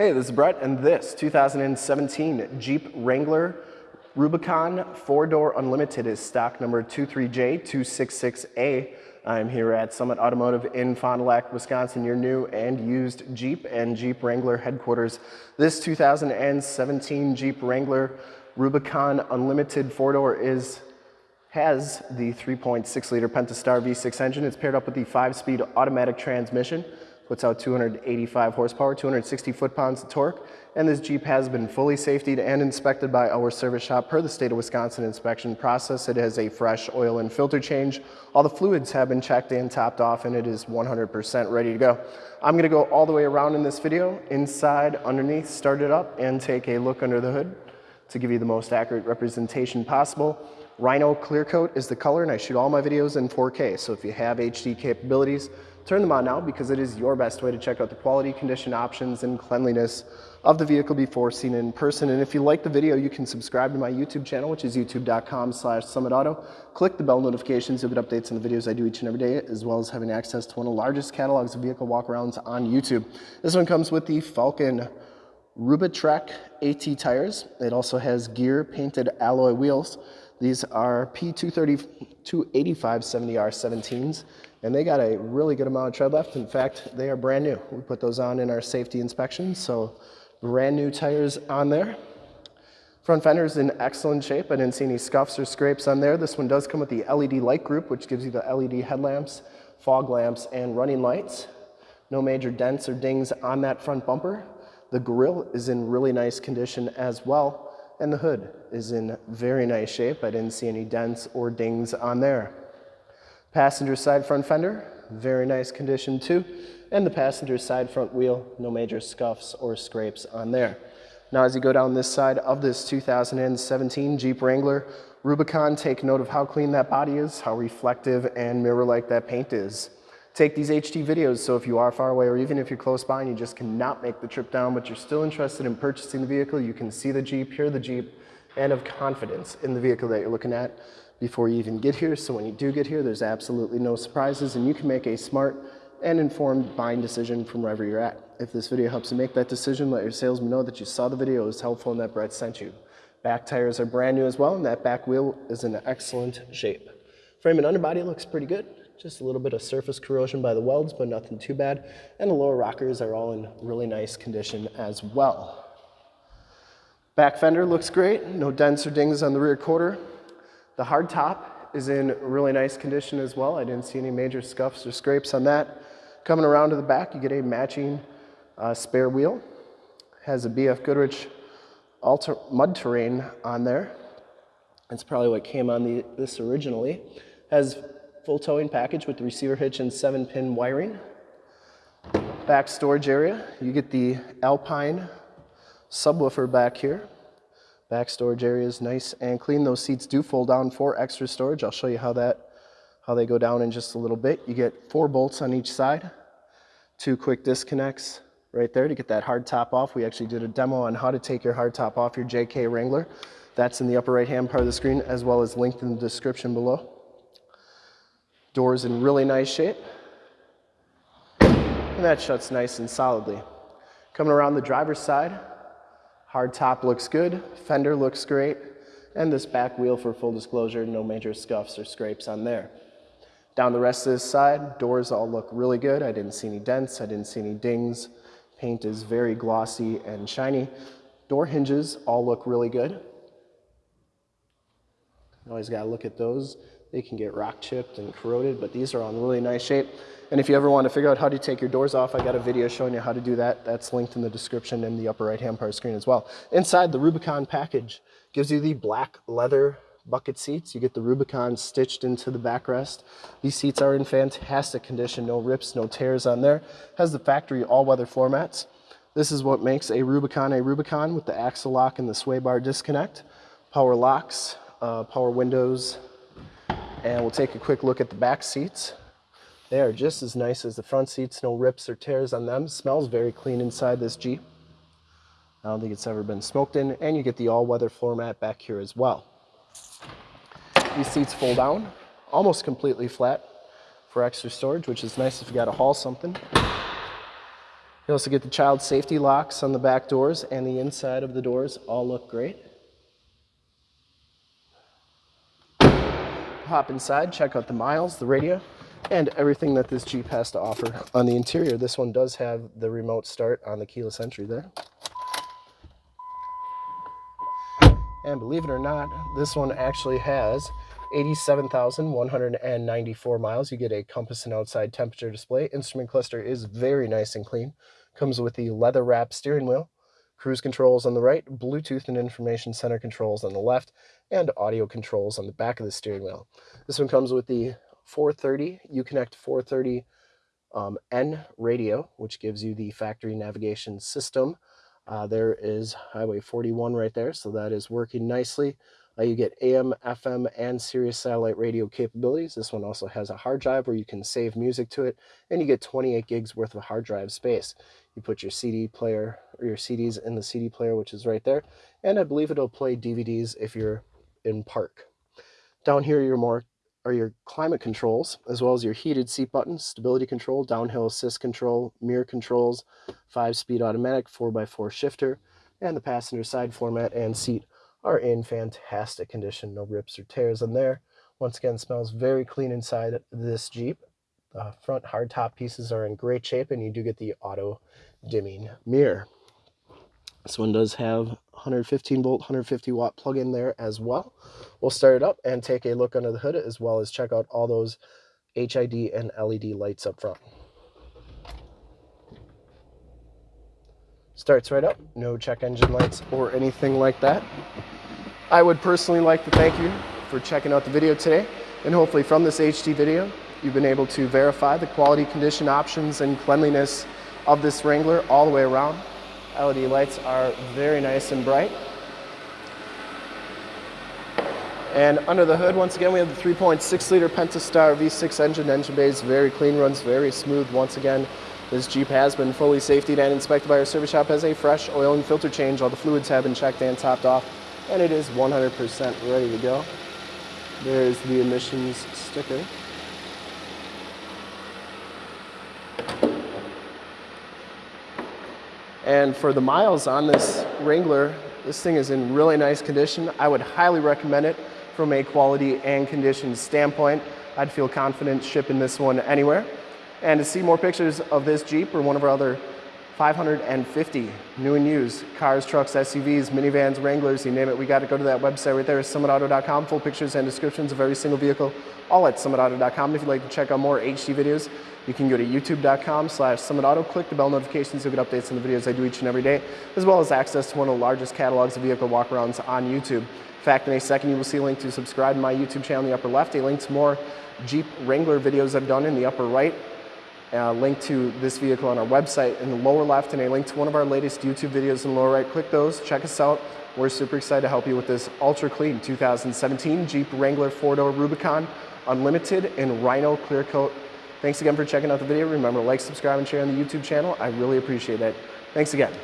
Hey, this is Brett, and this 2017 Jeep Wrangler Rubicon 4-door Unlimited is stock number 23J266A. I'm here at Summit Automotive in Fond du Lac, Wisconsin, your new and used Jeep and Jeep Wrangler headquarters. This 2017 Jeep Wrangler Rubicon Unlimited 4-door is has the 3.6 liter Pentastar V6 engine. It's paired up with the 5-speed automatic transmission puts out 285 horsepower, 260 foot-pounds of torque, and this Jeep has been fully safetied and inspected by our service shop per the state of Wisconsin inspection process. It has a fresh oil and filter change. All the fluids have been checked and topped off and it is 100% ready to go. I'm gonna go all the way around in this video, inside, underneath, start it up, and take a look under the hood to give you the most accurate representation possible. Rhino Clear Coat is the color and I shoot all my videos in 4K. So if you have HD capabilities, Turn them on now because it is your best way to check out the quality, condition, options, and cleanliness of the vehicle before seen in person. And if you like the video, you can subscribe to my YouTube channel, which is youtube.com slash summitauto. Click the bell notifications, you'll get updates on the videos I do each and every day, as well as having access to one of the largest catalogs of vehicle walkarounds on YouTube. This one comes with the Falken Rubitrek AT tires. It also has gear painted alloy wheels. These are P230 285 70R17s and they got a really good amount of tread left. In fact, they are brand new. We put those on in our safety inspection, so brand new tires on there. Front fender is in excellent shape. I didn't see any scuffs or scrapes on there. This one does come with the LED light group, which gives you the LED headlamps, fog lamps, and running lights. No major dents or dings on that front bumper. The grille is in really nice condition as well, and the hood is in very nice shape. I didn't see any dents or dings on there. Passenger side front fender, very nice condition too. And the passenger side front wheel, no major scuffs or scrapes on there. Now as you go down this side of this 2017 Jeep Wrangler Rubicon, take note of how clean that body is, how reflective and mirror-like that paint is. Take these HD videos so if you are far away or even if you're close by and you just cannot make the trip down but you're still interested in purchasing the vehicle, you can see the Jeep, hear the Jeep, and have confidence in the vehicle that you're looking at before you even get here. So when you do get here, there's absolutely no surprises and you can make a smart and informed buying decision from wherever you're at. If this video helps you make that decision, let your salesman know that you saw the video, it was helpful and that Brett sent you. Back tires are brand new as well and that back wheel is in excellent shape. Frame and underbody looks pretty good. Just a little bit of surface corrosion by the welds, but nothing too bad. And the lower rockers are all in really nice condition as well. Back fender looks great. No dents or dings on the rear quarter. The hard top is in really nice condition as well. I didn't see any major scuffs or scrapes on that. Coming around to the back, you get a matching uh, spare wheel. Has a BF Goodrich alter mud terrain on there. That's probably what came on the, this originally. Has full towing package with the receiver hitch and seven pin wiring. Back storage area, you get the Alpine subwoofer back here. Back storage area is nice and clean. Those seats do fold down for extra storage. I'll show you how that how they go down in just a little bit. You get four bolts on each side, two quick disconnects right there to get that hard top off. We actually did a demo on how to take your hard top off your JK Wrangler. That's in the upper right hand part of the screen as well as linked in the description below. Doors in really nice shape. And that shuts nice and solidly. Coming around the driver's side, Hard top looks good, fender looks great, and this back wheel for full disclosure, no major scuffs or scrapes on there. Down the rest of this side, doors all look really good. I didn't see any dents, I didn't see any dings. Paint is very glossy and shiny. Door hinges all look really good. Always gotta look at those. They can get rock chipped and corroded, but these are all in really nice shape. And if you ever want to figure out how to take your doors off, I got a video showing you how to do that. That's linked in the description in the upper right hand part of the screen as well. Inside the Rubicon package gives you the black leather bucket seats. You get the Rubicon stitched into the backrest. These seats are in fantastic condition, no rips, no tears on there. Has the factory all-weather floor mats. This is what makes a Rubicon a Rubicon with the axle lock and the sway bar disconnect. Power locks, uh, power windows, and we'll take a quick look at the back seats. They are just as nice as the front seats, no rips or tears on them. Smells very clean inside this Jeep. I don't think it's ever been smoked in, and you get the all-weather floor mat back here as well. These seats fold down, almost completely flat for extra storage, which is nice if you got to haul something. You also get the child safety locks on the back doors and the inside of the doors all look great. Hop inside, check out the miles, the radio, and everything that this Jeep has to offer on the interior. This one does have the remote start on the keyless entry there. And believe it or not, this one actually has 87,194 miles. You get a compass and outside temperature display. Instrument cluster is very nice and clean. Comes with the leather wrap steering wheel, cruise controls on the right, Bluetooth and information center controls on the left, and audio controls on the back of the steering wheel. This one comes with the 430 Uconnect 430 um, N radio, which gives you the factory navigation system. Uh, there is Highway 41 right there, so that is working nicely. Uh, you get AM, FM, and Sirius satellite radio capabilities. This one also has a hard drive where you can save music to it, and you get 28 gigs worth of hard drive space. You put your CD player or your CDs in the CD player, which is right there, and I believe it'll play DVDs if you're in park. Down here, you're more are your climate controls, as well as your heated seat buttons, stability control, downhill assist control, mirror controls, 5-speed automatic 4x4 shifter, and the passenger side floor mat and seat are in fantastic condition. No rips or tears in there. Once again, smells very clean inside this Jeep. The front hardtop pieces are in great shape and you do get the auto dimming mirror. This one does have 115 volt, 150 watt plug-in there as well. We'll start it up and take a look under the hood as well as check out all those HID and LED lights up front. Starts right up, no check engine lights or anything like that. I would personally like to thank you for checking out the video today and hopefully from this HD video you've been able to verify the quality condition options and cleanliness of this Wrangler all the way around. LED lights are very nice and bright. And under the hood, once again, we have the 3.6 liter Pentastar V6 engine. Engine bay is very clean, runs very smooth. Once again, this Jeep has been fully safetied and inspected by our service shop as a fresh oil and filter change. All the fluids have been checked and topped off, and it is 100% ready to go. There's the emissions sticker. And for the miles on this Wrangler, this thing is in really nice condition. I would highly recommend it from a quality and condition standpoint. I'd feel confident shipping this one anywhere. And to see more pictures of this Jeep or one of our other 550 new and used cars, trucks, SUVs, minivans, Wranglers, you name it, we got to go to that website right there, summitauto.com, full pictures and descriptions of every single vehicle, all at summitauto.com. If you'd like to check out more HD videos, you can go to youtube.com slash summitauto, click the bell notifications, you'll get updates on the videos I do each and every day, as well as access to one of the largest catalogs of vehicle walkarounds on YouTube. In fact, in a second, you will see a link to subscribe to my YouTube channel in the upper left, a link to more Jeep Wrangler videos I've done in the upper right, Uh, a link to this vehicle on our website in the lower left, and a link to one of our latest YouTube videos in the lower right. Click those, check us out. We're super excited to help you with this ultra clean 2017 Jeep Wrangler 4-door Rubicon Unlimited in Rhino Clear Coat. Thanks again for checking out the video. Remember, like, subscribe, and share on the YouTube channel. I really appreciate it. Thanks again.